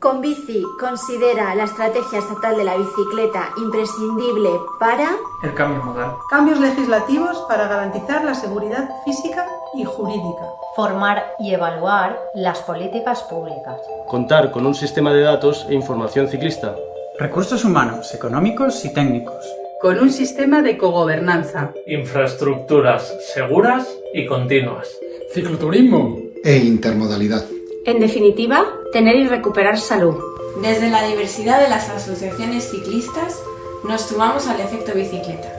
Conbici considera la estrategia estatal de la bicicleta imprescindible para el cambio modal. Cambios legislativos para garantizar la seguridad física y jurídica. Formar y evaluar las políticas públicas. Contar con un sistema de datos e información ciclista. Recursos humanos, económicos y técnicos. Con un sistema de cogobernanza. Infraestructuras seguras y continuas. Cicloturismo. E intermodalidad. En definitiva, tener y recuperar salud. Desde la diversidad de las asociaciones ciclistas, nos sumamos al efecto bicicleta.